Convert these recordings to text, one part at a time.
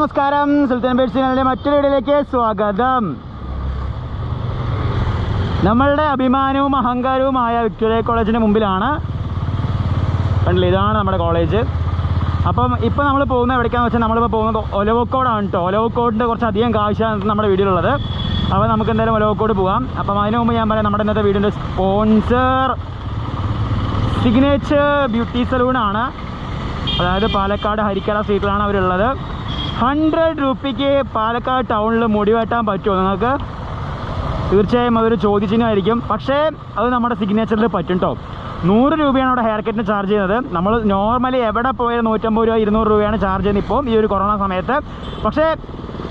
നമസ്കാരം. സുൽത്താൻ ചാനലിന്റെ മറ്റൊരു വീഡിയോയിലേക്ക് സ്വാഗതം. നമ്മളുടെ അഭിമാനവും അഹങ്കാരവുമായ വിക്ടോറിയ കോളേജിന്റെ മുമ്പിലാണ്. കണ്ടില്ല? ഇതാണ് നമ്മുടെ കോളേജ്. അപ്പം ഇപ്പം നമ്മൾ പോകുന്നത് എവിടേക്കാന്ന് വെച്ചാൽ നമ്മളിപ്പോൾ പോകുന്നത് ഒലവക്കോടാണ് കേട്ടോ. ഒലവക്കോടിന്റെ കുറച്ച് അധികം കാഴ്ചയാണ് നമ്മുടെ വീഡിയോയിലുള്ളത്. അപ്പോൾ നമുക്ക് എന്തായാലും ഒലവക്കോട് പോകാം. അപ്പം അതിന് മുമ്പ് ഞാൻ പറയാം നമ്മുടെ ഇന്നത്തെ വീഡിയോന്റെ സ്പോൺസർ സിഗ്നേച്ചർ ബ്യൂട്ടി സലൂണാണ് അതായത് പാലക്കാട് ഹരിക്കട സ്ട്രീറ്റിലാണ് അവരുള്ളത്. ഹൺഡ്രഡ് റുപ്പിക്ക് പാലക്കാട് ടൗണിൽ മുടി വെട്ടാൻ പറ്റുമോ നിങ്ങൾക്ക്? തീർച്ചയായും അതൊരു ചോദിച്ചതിനായിരിക്കും പക്ഷേ അത് നമ്മുടെ സിഗ്നേച്ചറിൽ പറ്റും കേട്ടോ നൂറ് രൂപയാണ് അവിടെ ഹെയർ കട്ടിന് ചാർജ് ചെയ്യുന്നത്. നമ്മൾ നോർമലി എവിടെ പോയാലും നൂറ്റമ്പത് രൂപ ഇരുന്നൂറ് രൂപയാണ് ചാർജ് ചെയ്യുന്നത് ഇപ്പോൾ ഈ ഒരു കൊറോണ സമയത്ത്. പക്ഷേ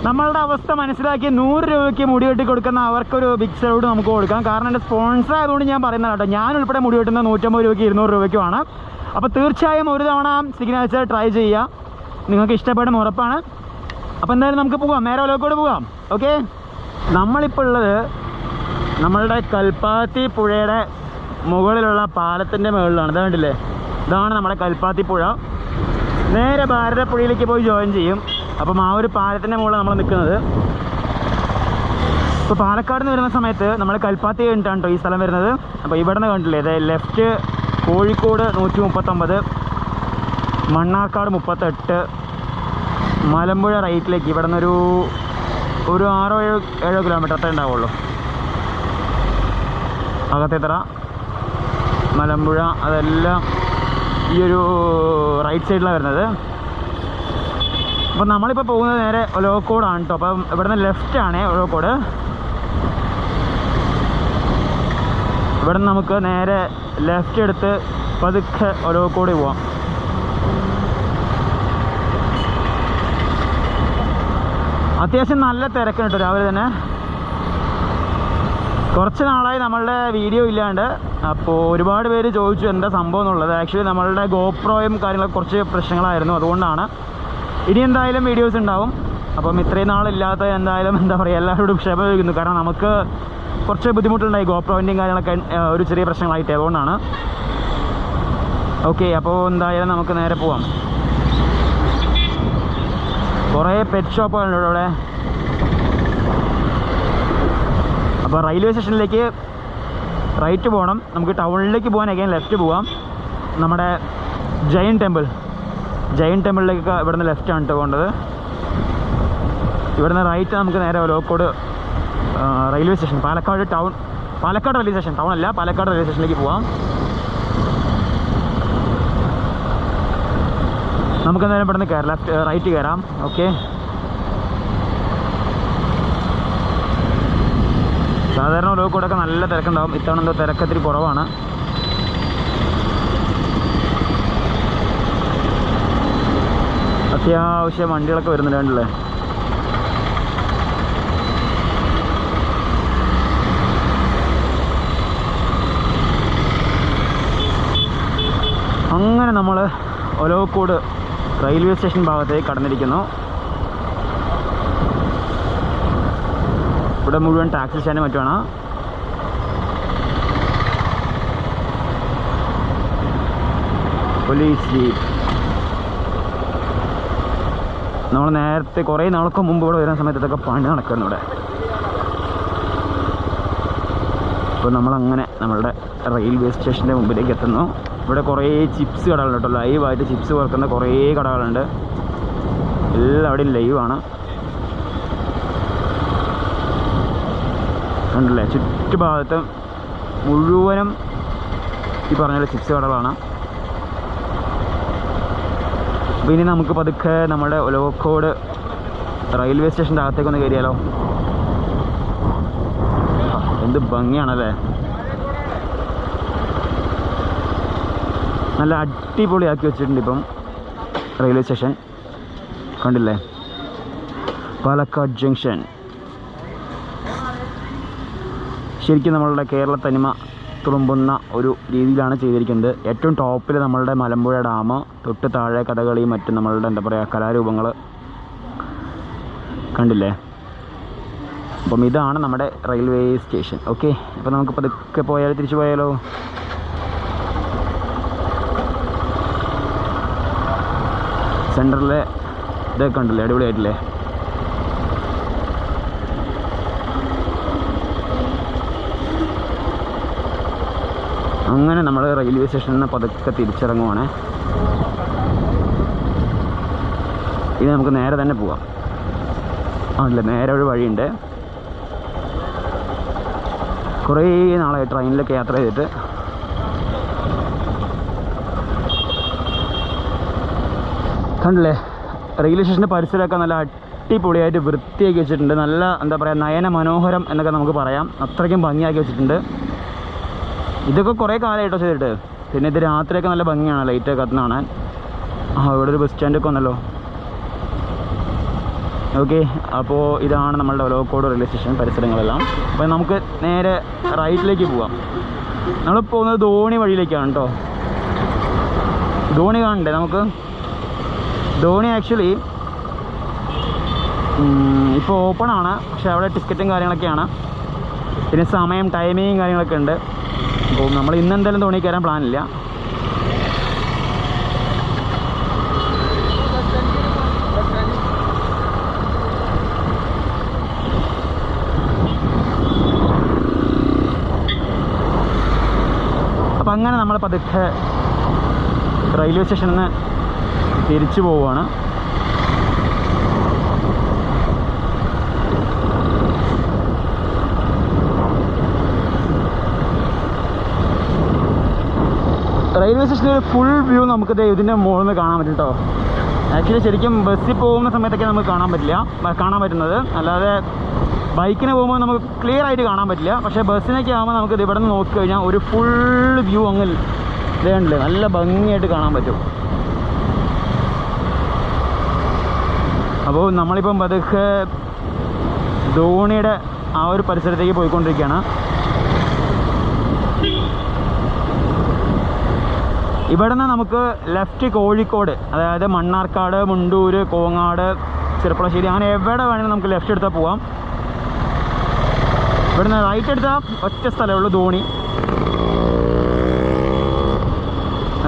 നമ്മളുടെ അവസ്ഥ മനസ്സിലാക്കി നൂറ് രൂപയ്ക്ക് മുടി വെട്ടി കൊടുക്കുന്ന അവർക്കൊരു ബിഗ് സലൂട്ട് നമുക്ക് കൊടുക്കാം. കാരണം എന്റെ സ്പോൺസർ ആയതുകൊണ്ട് ഞാൻ പറയുന്നത് കേട്ടോ ഞാൻ ഉൾപ്പെടെ മുടി വെട്ടുന്നത് നൂറ്റമ്പത് രൂപയ്ക്ക് ഇരുന്നൂറ് രൂപയ്ക്കുമാണ്. അപ്പോൾ തീർച്ചയായും ഒരു തവണ സിഗ്നേച്ചർ ട്രൈ ചെയ്യുക. നിങ്ങൾക്ക് ഇഷ്ടപ്പെടുന്ന ഉറപ്പാണ്. അപ്പോൾ എന്തായാലും നമുക്ക് പോകാം. നേരെ ഒലോക്കോട് പോകാം. ഓക്കെ നമ്മളിപ്പോൾ ഉള്ളത് നമ്മളുടെ കൽപ്പാത്തി പുഴയുടെ മുകളിലുള്ള പാലത്തിന്റെ മുകളിലാണ് ഇത് കണ്ടില്ലേ? ഇതാണ് നമ്മുടെ കൽപ്പാത്തി പുഴ. നേരെ ഭാരതപ്പുഴയിലേക്ക് പോയി ജോയിൻ ചെയ്യും. അപ്പം ആ ഒരു പാലത്തിന്റെ മുകളിൽ നമ്മൾ നിൽക്കുന്നത്. ഇപ്പോൾ പാലക്കാട് നിന്ന് വരുന്ന സമയത്ത് നമ്മൾ കൽപ്പാത്തി കഴിഞ്ഞിട്ടാണ് കേട്ടോ ഈ സ്ഥലം വരുന്നത്. അപ്പോൾ ഇവിടെ നിന്ന് കണ്ടില്ലേ? ഇത് ലെഫ്റ്റ് കോഴിക്കോട് നൂറ്റി മുപ്പത്തൊമ്പത് മണ്ണാർക്കാട് മുപ്പത്തെട്ട് മലമ്പുഴ റൈറ്റിലേക്ക്. ഇവിടെ നിന്നൊരു ഒരു ആറോ ഏഴോ ഏഴോ കിലോമീറ്റർ അത്രേ ഉണ്ടാവുള്ളൂ. അകത്തേത്തറ മലമ്പുഴ അതെല്ലാം ഈ ഒരു റൈറ്റ് സൈഡിലാണ് വരുന്നത്. അപ്പം നമ്മളിപ്പോൾ പോകുന്നത് നേരെ ഒലോക്കോടാണ് കേട്ടോ അപ്പം ഇവിടുന്ന് ലെഫ്റ്റാണ് ലോക്കോഡ് ഒലോക്കോട്. ഇവിടെ നമുക്ക് നേരെ ലെഫ്റ്റ് എടുത്ത് പതുക്കെ ഒലോക്കോട് പോവാം. അത്യാവശ്യം നല്ല തിരക്കുണ്ട് രാവിലെ തന്നെ. കുറച്ച് നാളായി നമ്മളുടെ വീഡിയോ ഇല്ലാണ്ട് അപ്പോൾ ഒരുപാട് പേര് ചോദിച്ചു എന്താ സംഭവം എന്നുള്ളത്. ആക്ച്വലി നമ്മളുടെ ഗോപ്രോയും കാര്യങ്ങളൊക്കെ കുറച്ച് പ്രശ്നങ്ങളായിരുന്നു അതുകൊണ്ടാണ്. ഇനി എന്തായാലും വീഡിയോസ് ഉണ്ടാവും. അപ്പം ഇത്രയും നാളില്ലാത്ത എന്തായാലും എന്താ പറയുക എല്ലാവരോടും ക്ഷമ ചോദിക്കുന്നു. കാരണം നമുക്ക് കുറച്ച് ബുദ്ധിമുട്ടുണ്ടായി ഗോപ്രോവിന്റെയും കാര്യങ്ങളൊക്കെ ഒരു ചെറിയ പ്രശ്നങ്ങളായിട്ട്. അതുകൊണ്ടാണ്. ഓക്കെ അപ്പോൾ എന്തായാലും നമുക്ക് നേരെ പോവാം. കുറേ പെറ്റ് ഷോപ്പുകളുണ്ട് ഇവിടെ അപ്പോൾ റെയിൽവേ സ്റ്റേഷനിലേക്ക് റൈറ്റ് പോകണം നമുക്ക് ടൗണിലേക്ക് പോകാൻ അഗൈൻ ലെഫ്റ്റ് പോവാം. നമ്മുടെ ജൈൻ ടെമ്പിൾ ജൈൻ ടെമ്പിളിലേക്ക് ഇവിടുന്ന് ലെഫ്റ്റ് ആണ് കേട്ടോ പോകേണ്ടത്. ഇവിടുന്ന് റൈറ്റ് നമുക്ക് നേരെ ലോക്കോട് railway station Palakkad town Palakkad railway station town അല്ല പാലക്കാട് റെയിൽവേ സ്റ്റേഷനിലേക്ക് പോവാം. നമുക്ക് എന്തായാലും ഇവിടുന്ന് കയറാം ലെഫ്റ്റ് റൈറ്റ് കയറാം ഓക്കെ സാധാരണ ലോക്കോടൊക്കെ നല്ല തിരക്കുണ്ടാവും. ഇത്തവണ എന്തോ തിരക്കത്തിരി കുറവാണ്. അത്യാവശ്യം വണ്ടികളൊക്കെ വരുന്നുണ്ട് കണ്ടില്ലേ? അങ്ങനെ നമ്മൾ ഒലോക്കോട് റെയിൽവേ സ്റ്റേഷൻ ഭാഗത്തേക്ക് കടന്നിരിക്കുന്നു. ഇവിടെ മുഴുവൻ ടാക്സി സ്റ്റാൻഡ് മറ്റുമാണ്. Police jeep. നമ്മൾ നേരത്തെ കുറേ നാൾക്ക് മുമ്പ് ഇവിടെ വരുന്ന സമയത്ത് ഇതൊക്കെ പണി നടക്കുന്നു ഇവിടെ. അപ്പോൾ നമ്മളങ്ങനെ നമ്മളുടെ റെയിൽവേ സ്റ്റേഷന്റെ മുമ്പിലേക്ക് എത്തുന്നു. ഇവിടെ കുറേ ചിപ്സ് കടകളുണ്ട് കേട്ടോ. ലൈവായിട്ട് ചിപ്സ് വറുക്കുന്ന കുറേ കടകളുണ്ട്. എല്ലാം അവിടെയും ലൈവാണ് ഉണ്ടല്ലേ ചുറ്റുഭാഗത്ത് മുഴുവനും ഈ പറഞ്ഞ ചിപ്സ് കടകളാണ്. അപ്പോൾ ഇനി നമുക്ക് പതുക്കെ നമ്മുടെ ലോക്കോട് റെയിൽവേ സ്റ്റേഷന്റെ അകത്തേക്ക് ഒന്ന് കയറിയാലോ എന്ത് ഭംഗിയാണല്ലേ? നല്ല അടിപൊളിയാക്കി വെച്ചിട്ടുണ്ട് ഇപ്പം റെയിൽവേ സ്റ്റേഷൻ കണ്ടില്ലേ? പാലക്കാട് ജംഗ്ഷൻ ശരിക്കും നമ്മളുടെ കേരള തനിമ തുളുമ്പുന്ന ഒരു രീതിയിലാണ് ചെയ്തിരിക്കുന്നത്. ഏറ്റവും ടോപ്പിൽ നമ്മളുടെ മലമ്പുഴ ഡാം തൊട്ട് താഴെ കഥകളി മറ്റും നമ്മളുടെ എന്താ പറയുക കലാരൂപങ്ങൾ കണ്ടില്ലേ? അപ്പം ഇതാണ് നമ്മുടെ റെയിൽവേ സ്റ്റേഷൻ ഓക്കെ അപ്പം നമുക്ക് പതുക്കെ പോയാലോ തിരിച്ചു പോയാലോ? സെന്ററിലെ ഇതൊക്കെ ഉണ്ടല്ലേ അടിപൊളിയായിട്ടില്ലേ? അങ്ങനെ നമ്മൾ റെയിൽവേ സ്റ്റേഷനിൽ നിന്ന് പതുക്കെ തിരിച്ചിറങ്ങുവാണ്. ഇനി നമുക്ക് നേരെ തന്നെ പോവാം. ആണല്ലേ? നേരെ ഒരു വഴിയുണ്ട്. കുറേ നാളായി ട്രെയിനിലൊക്കെ യാത്ര ചെയ്തിട്ട്. കണ്ടില്ലേ റെയിൽവേ സ്റ്റേഷന്റെ പരിസരമൊക്കെ നല്ല അടിപൊളിയായിട്ട് വൃത്തിയാക്കി വെച്ചിട്ടുണ്ട്. നല്ല എന്താ പറയുക നയന മനോഹരം എന്നൊക്കെ നമുക്ക് പറയാം. അത്രയ്ക്കും ഭംഗിയാക്കി വെച്ചിട്ടുണ്ട്. ഇതൊക്കെ കുറേ കാലമായിട്ടോ ചെയ്തിട്ട്. പിന്നെ ഇത് രാത്രിയൊക്കെ നല്ല ഭംഗിയാണ് ലൈറ്റൊക്കെ കത്തുന്ന കാണാൻ. ആ ഇവിടെ ഒരു ബസ് സ്റ്റാൻഡൊക്കെ വന്നല്ലോ ഓക്കെ അപ്പോൾ ഇതാണ് നമ്മളുടെ ഒലോക്കോട് റെയിൽവേ സ്റ്റേഷൻ പരിസരങ്ങളെല്ലാം. അപ്പോൾ നമുക്ക് നേരെ റൈറ്റിലേക്ക് പോവാം. നമ്മൾ പോകുന്നത് ധോണി വഴിയിലേക്കാണ് കേട്ടോ ധോണി കാണണ്ടേ നമുക്ക്? ധോണി ആക്ച്വലി ഇപ്പോൾ ഓപ്പൺ ആണ്. പക്ഷേ അവിടെ ടിക്കറ്റും കാര്യങ്ങളൊക്കെയാണ്. പിന്നെ സമയം ടൈമിങ്ങും കാര്യങ്ങളൊക്കെ ഉണ്ട്. അപ്പോൾ നമ്മൾ ഇന്ന് എന്തായാലും ധോണി കയറാൻ പ്ലാനില്ല അപ്പം അങ്ങനെ നമ്മൾ പതുക്കെ റെയിൽവേ സ്റ്റേഷനിൽ നിന്ന് തിരിച്ചു പോവുകയാണ് റെയിൽവേ സ്റ്റേഷനിൽ ഫുൾ വ്യൂ നമുക്ക് ഇതിന്റെ മുകളിൽ നിന്ന് കാണാൻ പറ്റും കേട്ടോ ആക്ച്വലി ശരിക്കും ബസ്സിൽ പോകുന്ന സമയത്തൊക്കെ നമുക്ക് കാണാൻ പറ്റില്ല. കാണാൻ പറ്റുന്നത്. അല്ലാതെ ബൈക്കിന് പോകുമ്പോൾ നമുക്ക് ക്ലിയർ ആയിട്ട് കാണാൻ പറ്റില്ല. പക്ഷേ ബസ്സിനൊക്കെ ആകുമ്പോൾ നമുക്ക് ഇവിടെ നിന്ന് നോക്കി കഴിഞ്ഞാൽ ഒരു ഫുൾ വ്യൂ അങ്ങ് ഇതേണ്ടല്ലേ നല്ല ഭംഗിയായിട്ട് കാണാൻ പറ്റും. അപ്പോൾ നമ്മളിപ്പം പതുക്കെ ധോണിയുടെ ആ ഒരു പരിസരത്തേക്ക് പോയിക്കൊണ്ടിരിക്കുകയാണ്. ഇവിടെ നിന്ന് നമുക്ക് ലെഫ്റ്റ് കോഴിക്കോട് അതായത് മണ്ണാർക്കാട് മുണ്ടൂർ കോങ്ങാട് ചെറുപ്പളശ്ശേരി അങ്ങനെ എവിടെ വേണമെങ്കിലും നമുക്ക് ലെഫ്റ്റ് എടുത്താൽ പോവാം. ഇവിടുന്ന് റൈറ്റ് എടുത്താൽ ഒറ്റ സ്ഥലമേ ഉള്ളൂ ധോണി.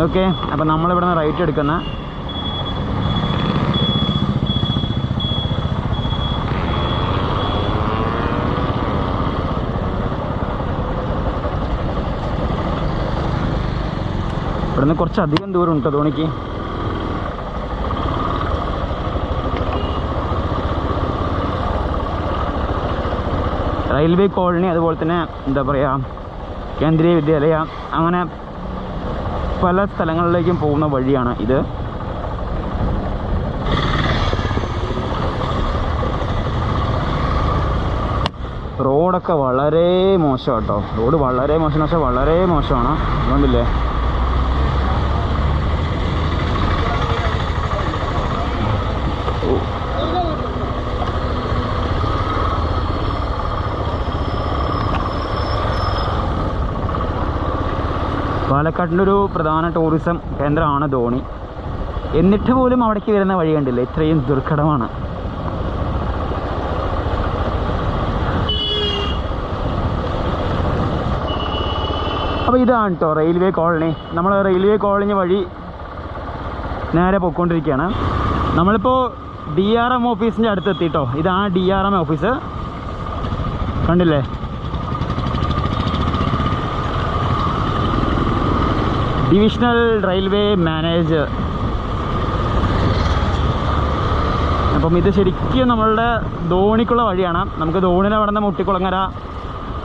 ഓക്കെ അപ്പം നമ്മളിവിടുന്ന് റൈറ്റ് എടുക്കുന്ന. ഇവിടുന്ന് കുറച്ചധികം ദൂരം ഉണ്ട് ധോണിക്ക്. റെയിൽവേ കോളനി അതുപോലെ തന്നെ എന്താ പറയുക കേന്ദ്രീയ വിദ്യാലയ അങ്ങനെ പല സ്ഥലങ്ങളിലേക്കും പോകുന്ന വഴിയാണ് ഇത്. റോഡൊക്കെ വളരെ മോശം കേട്ടോ. റോഡ് വളരെ മോശം എന്ന് വെച്ചാൽ വളരെ മോശമാണ്. അതുകൊണ്ടില്ലേ? പാലക്കാടിന്റെ ഒരു പ്രധാന ടൂറിസം കേന്ദ്രമാണ് ധോണി. എന്നിട്ട് പോലും അവിടേക്ക് വരുന്ന വഴി കണ്ടില്ല? ഇത്രയും ദുർഘടമാണ്. അപ്പോൾ ഇതാണ് കേട്ടോ റെയിൽവേ കോളനി നമ്മൾ റെയിൽവേ കോളനി വഴി നേരെ പോയിക്കൊണ്ടിരിക്കുകയാണ്. നമ്മളിപ്പോൾ ഡി ആർ എം ഓഫീസിന്റെ അടുത്ത് എത്തിട്ടോ ഇതാണ് ഡി ആർ എം ഓഫീസ് കണ്ടില്ലേ? ഡിവിഷണൽ റെയിൽവേ മാനേജർ അപ്പം ഇത് ശരിക്കും നമ്മളുടെ ധോണിക്കുള്ള വഴിയാണ്. നമുക്ക് ധോണിയിൽ അവിടെ നിന്ന് മുട്ടിക്കുളങ്ങര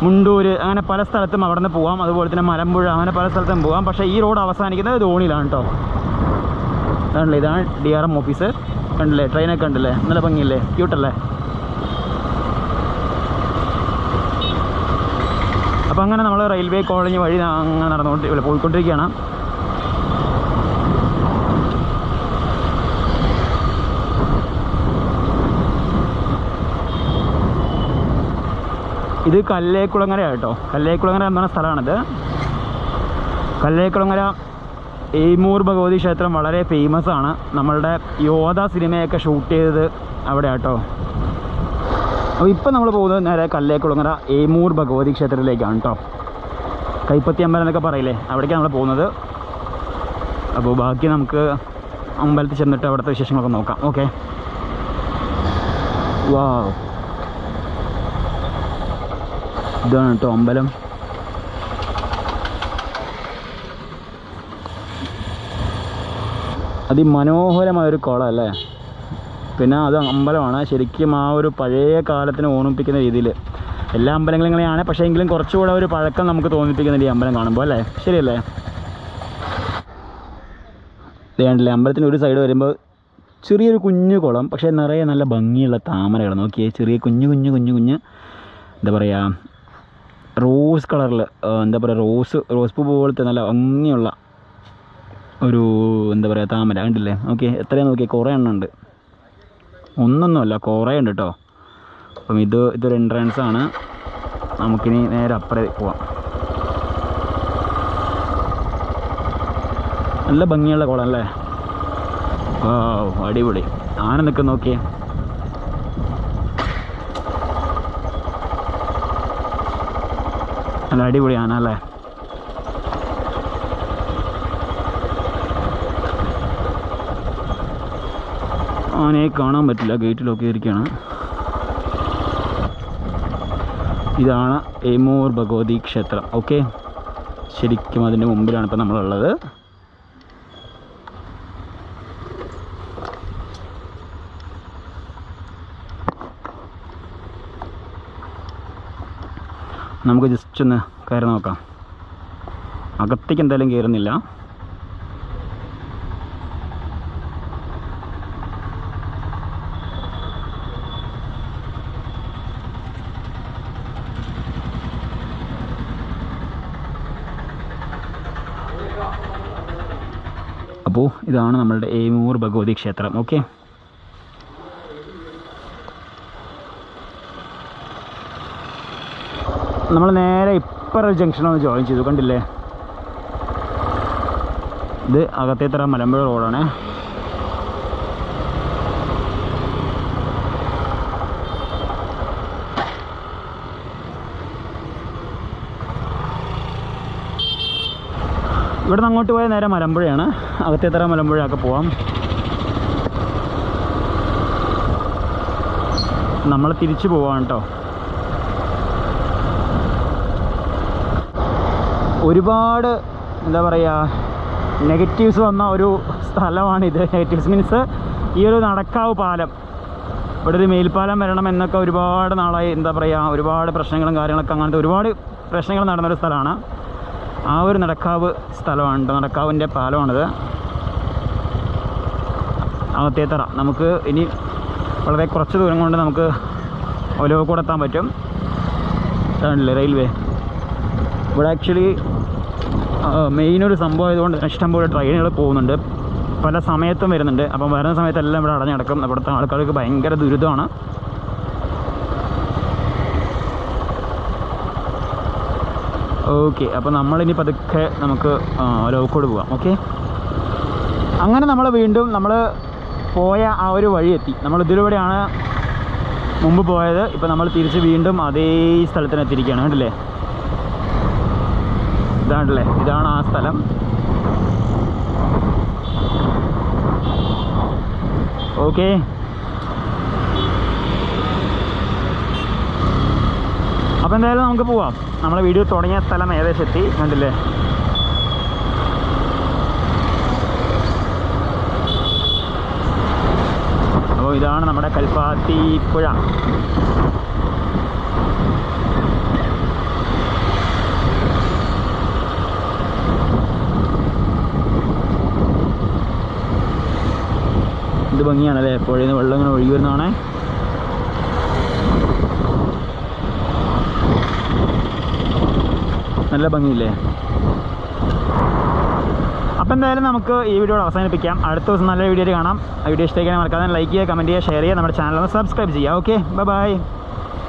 മുണ്ടൂര് അങ്ങനെ പല സ്ഥലത്തും അവിടെ നിന്ന് പോകാം അതുപോലെ തന്നെ മലമ്പുഴ അങ്ങനെ പല സ്ഥലത്തും പോകാം പക്ഷേ ഈ റോഡ് അവസാനിക്കുന്നത് ധോണിയിലാണ് കേട്ടോ കണ്ടില്ലേ ഇതാണ് ഡി ആർ എം ഓഫീസ് കണ്ടില്ലേ? ട്രെയിനൊക്കെ കണ്ടില്ലേ? നല്ല ഭംഗിയില്ലേ? ക്യൂട്ടല്ലേ അപ്പം അങ്ങനെ നമ്മൾ റെയിൽവേ കോളേജ് വഴി അങ്ങനെ നടന്നുകൊണ്ട് പോയിക്കൊണ്ടിരിക്കുകയാണ്. ഇത് കല്ലേക്കുളങ്ങര കേട്ടോ കല്ലേക്കുളങ്ങര എന്ന് പറഞ്ഞ സ്ഥലമാണിത്. കല്ലേക്കുളങ്ങര എയ്മൂർ ഭഗവതി ക്ഷേത്രം വളരെ ഫേമസ് ആണ്. നമ്മളുടെ യോധ സിനിമയൊക്കെ ഷൂട്ട് ചെയ്തത് അവിടെ കേട്ടോ അപ്പോൾ ഇപ്പം നമ്മൾ പോകുന്നത് നേരെ കല്ലേക്കുളങ്ങര എയ്മൂർ ഭഗവതി ക്ഷേത്രത്തിലേക്കാണ് കേട്ടോ കൈപ്പത്തി അമ്പലം എന്നൊക്കെ പറയില്ലേ അവിടേക്കാണ് നമ്മൾ പോകുന്നത്. അപ്പോൾ ബാക്കി നമുക്ക് അമ്പലത്തിൽ ചെന്നിട്ട് അവിടുത്തെ വിശേഷങ്ങളൊക്കെ നോക്കാം. ഓക്കെ. വാ ഇതാണ് കേട്ടോ അമ്പലം. അതിമനോഹരമായ ഒരു കുളം അല്ലേ? പിന്നെ അത് അമ്പലമാണ്. ശരിക്കും ആ ഒരു പഴയ കാലത്തിന് ഓർമ്മിപ്പിക്കുന്ന രീതിയിൽ. എല്ലാ അമ്പലങ്ങളും ഇങ്ങനെയാണ്. പക്ഷേ എങ്കിലും കുറച്ചുകൂടെ ഒരു പഴക്കം നമുക്ക് തോന്നിപ്പിക്കുന്ന ഈ അമ്പലം കാണുമ്പോൾ അല്ലേ? ശരിയല്ലേ? വേണ്ടല്ലേ അമ്പലത്തിന്റെ ഒരു സൈഡ് വരുമ്പോൾ ചെറിയൊരു കുഞ്ഞു കുളം പക്ഷേ നിറയെ നല്ല ഭംഗിയുള്ള താമരകൾ. നോക്കിയേ ചെറിയ കുഞ്ഞു കുഞ്ഞു കുഞ്ഞു കുഞ്ഞ് എന്താ പറയുക റോസ് കളറിൽ എന്താ പറയുക റോസ് റോസ് പൂ പോലത്തെ നല്ല ഭംഗിയുള്ള ഒരു എന്താ പറയുക താമര കണ്ടില്ലേ? ഓക്കെ എത്രയാണ് നോക്കിയാൽ കുറേ എണ്ണം ഉണ്ട്. ഒന്നൊന്നുമല്ല കുറേ ഉണ്ട് കേട്ടോ അപ്പം ഇത് ഇതൊരു എൻട്രൻസ് ആണ്. നമുക്കിനി നേരെ അപ്പുറേ പോവാം. നല്ല ഭംഗിയുള്ള കുളം അല്ലേ ഓ അടിപൊളി. ആന നിൽക്കുന്ന നോക്കിയേ. നല്ല അടിപൊളി ആന അല്ലേ? ആനയെ കാണാൻ പറ്റില്ല. ഗേറ്റിൽ ഒക്കെ ഇരിക്കുകയാണ് ഇതാണ് എമൂർ ഭഗവതി ക്ഷേത്രം. ഓക്കെ ശരിക്കും അതിന്റെ മുമ്പിലാണ് ഇപ്പം നമ്മളുള്ളത്. നമുക്ക് ജസ്റ്റ് ഒന്ന് കയറി നോക്കാം. അകത്തേക്ക് എന്തായാലും കയറുന്നില്ല. അപ്പോൾ ഇതാണ് നമ്മളുടെ ഏമൂർ ഭഗവതി ക്ഷേത്രം ഓക്കെ നമ്മൾ നേരെ ഇപ്പറ ജംഗ്ഷനൊന്ന് ജോയിൻ ചെയ്തു കണ്ടില്ലേ? ഇത് അകത്തേത്തറ മലമ്പുഴ റോഡാണ് ഇവിടെ നിന്ന് അങ്ങോട്ട് പോയാൽ നേരെ മലമ്പുഴയാണ്. അകത്തേത്തറ മലമ്പുഴയൊക്കെ പോവാം. നമ്മൾ തിരിച്ചു പോവാണ് കേട്ടോ ഒരുപാട് എന്താ പറയുക നെഗറ്റീവ്സ് വന്ന ഒരു സ്ഥലമാണിത്. നെഗറ്റീവ്സ് മീൻസ് ഈ ഒരു നടക്കാവ് പാലം. ഇവിടെ ഒരു മേൽപ്പാലം വരണം എന്നൊക്കെ ഒരുപാട് നാളായി എന്താ പറയുക ഒരുപാട് പ്രശ്നങ്ങളും കാര്യങ്ങളൊക്കെ അങ്ങനത്തെ ഒരുപാട് പ്രശ്നങ്ങൾ നടന്നൊരു സ്ഥലമാണ്. ആ ഒരു നടക്കാവ് സ്ഥലമാണ്. നടക്കാവിന്റെ പാലമാണിത്. അകത്തേത്തറ നമുക്ക് ഇനി വളരെ കുറച്ച് ദൂരം കൊണ്ട് നമുക്ക് ഒലവക്കൂടെ എത്താൻ പറ്റും. അതാണല്ലേ റെയിൽവേ. ഇവിടെ ആക്ച്വലി മെയിൻ ഒരു സംഭവം ആയതുകൊണ്ട് ഇഷ്ടംപോലെ ട്രെയിനുകൾ പോകുന്നുണ്ട്. പല സമയത്തും വരുന്നുണ്ട്. അപ്പം വരുന്ന സമയത്തെല്ലാം ഇവിടെ അടഞ്ഞടക്കും ഇവിടുത്തെ ആൾക്കാർക്ക് ഭയങ്കര ദുരിതമാണ്. ഓക്കെ അപ്പോൾ നമ്മളിനി പതുക്കെ നമുക്ക് ലോക്കോട് പോവാം ഓക്കെ അങ്ങനെ നമ്മൾ വീണ്ടും നമ്മൾ പോയ ആ ഒരു വഴി എത്തി നമ്മൾ ഇതിലൂടെയാണ് മുമ്പ് പോയത്. ഇപ്പോൾ നമ്മൾ തിരിച്ച് വീണ്ടും അതേ സ്ഥലത്തിന് എത്തിയിരിക്കുകയാണ് കണ്ടില്ലേ? ഇതാണല്ലേ? ഇതാണ് ആ സ്ഥലം. ഓക്കെ അപ്പോൾ എന്തായാലും നമുക്ക് പോവാം. നമ്മളെ വീഡിയോ തുടങ്ങിയ സ്ഥലം ഏകദേശം എത്തി കണ്ടില്ലേ? അപ്പോൾ ഇതാണ് നമ്മുടെ കൽപ്പാത്തി പുഴ. ഇത് ഭംഗിയാണല്ലേ? പുഴയിൽ നിന്ന് വെള്ളം ഇങ്ങനെ ഒഴുകി വരുന്നതാണേ. നല്ല ഭംഗിയില്ലേ? അപ്പോൾ എന്തായാലും നമുക്ക് ഈ വീഡിയോ അവസാനിപ്പിക്കാം. അടുത്ത ദിവസം നല്ല വീഡിയോ കാണാം. ആ വീഡിയോ ഇഷ്ടമാക്കാൻ മറക്കാതെ ലൈക്ക് ചെയ്യുക കമന്റ് ചെയ്യുക ഷെയർ ചെയ്യുക നമ്മുടെ ചാനൽ സബ്സ്ക്രൈബ് ചെയ്യുക. Okay bye bye